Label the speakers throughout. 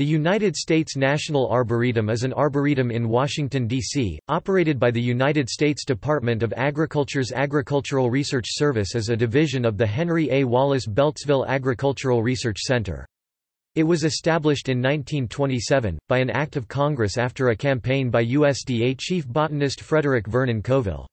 Speaker 1: The United States National Arboretum is an arboretum in Washington, D.C., operated by the United States Department of Agriculture's Agricultural Research Service as a division of the Henry A. Wallace Beltsville Agricultural Research Center. It was established in 1927, by an act of Congress after a campaign by USDA chief botanist Frederick Vernon Coville.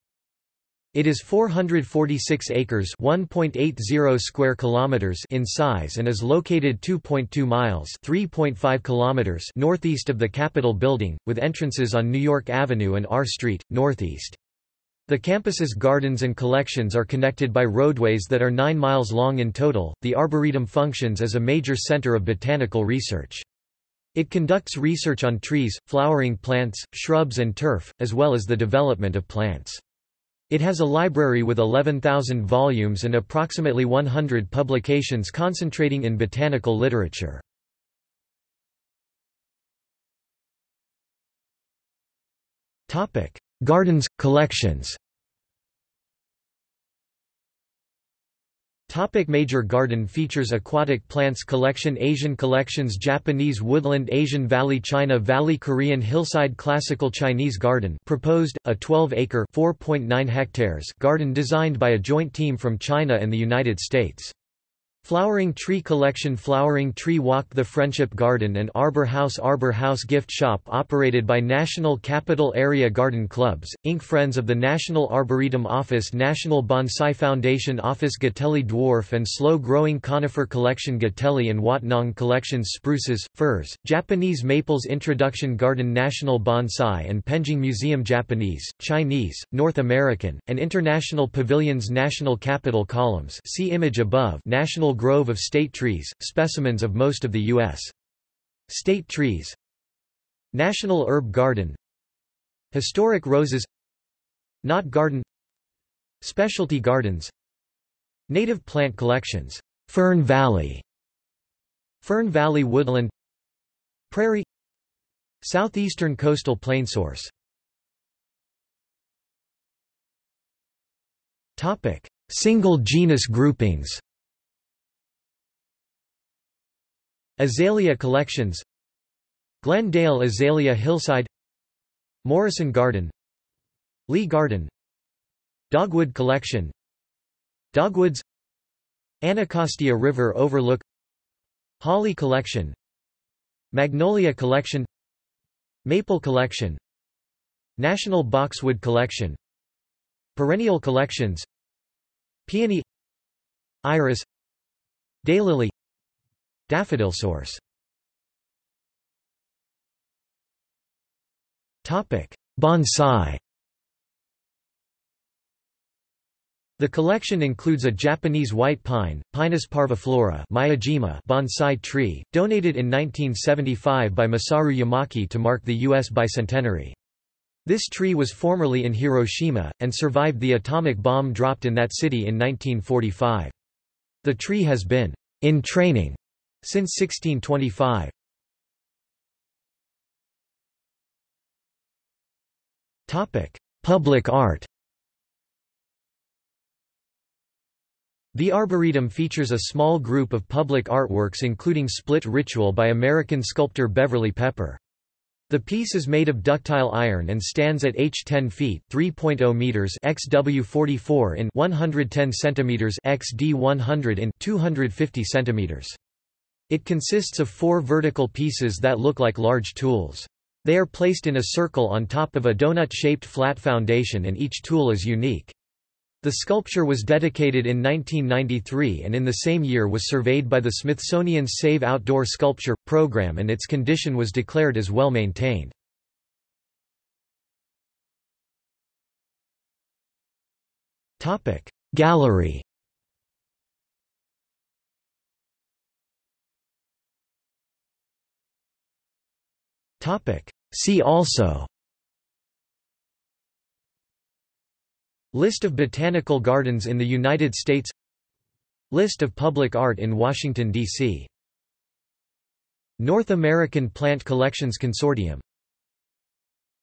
Speaker 1: It is 446 acres (1.80 square kilometers) in size and is located 2.2 miles (3.5 kilometers) northeast of the Capitol building, with entrances on New York Avenue and R Street, northeast. The campus's gardens and collections are connected by roadways that are 9 miles long in total. The Arboretum functions as a major center of botanical research. It conducts research on trees, flowering plants, shrubs and turf, as well as the development of plants. It has a library with 11,000 volumes and approximately 100 publications concentrating in botanical literature. Gardens, collections Topic major garden features Aquatic plants collection Asian collections Japanese woodland Asian Valley China Valley Korean hillside Classical Chinese garden proposed, a 12-acre garden designed by a joint team from China and the United States. Flowering Tree Collection Flowering Tree Walk The Friendship Garden and Arbor House Arbor House Gift Shop operated by National Capital Area Garden Clubs, Inc. Friends of the National Arboretum Office National Bonsai Foundation Office Gotelli Dwarf and Slow Growing Conifer Collection Gotelli and Watnong Collections Spruces, Firs, Japanese Maples Introduction Garden National Bonsai and Penjing Museum Japanese, Chinese, North American, and International Pavilions National Capital Columns see image above National grove of state trees, specimens of most of the U.S. state trees. National Herb Garden. Historic Roses. Knot Garden. Specialty Gardens. Native Plant Collections. Fern Valley. Fern Valley Woodland. Prairie. Southeastern Coastal Plain Source. Topic. Single genus groupings Azalea Collections Glenn Dale Azalea Hillside Morrison Garden Lee Garden Dogwood Collection Dogwoods Anacostia River Overlook Holly Collection Magnolia Collection Maple Collection National Boxwood Collection Perennial Collections Peony Iris Daylily Daffodil source Bonsai The collection includes a Japanese white pine, Pinus parviflora Miyajima bonsai tree, donated in 1975 by Masaru Yamaki to mark the U.S. bicentenary. This tree was formerly in Hiroshima, and survived the atomic bomb dropped in that city in 1945. The tree has been in training since 1625. Topic: Public art The Arboretum features a small group of public artworks including Split Ritual by American sculptor Beverly Pepper. The piece is made of ductile iron and stands at h 10 feet (3.0 meters) xw 44 in 110 centimeters xd 100 in 250 centimeters. It consists of four vertical pieces that look like large tools. They are placed in a circle on top of a donut-shaped flat foundation and each tool is unique. The sculpture was dedicated in 1993 and in the same year was surveyed by the Smithsonian's Save Outdoor Sculpture program and its condition was declared as well maintained. Gallery See also. List of botanical gardens in the United States. List of public art in Washington, D.C. North American Plant Collections Consortium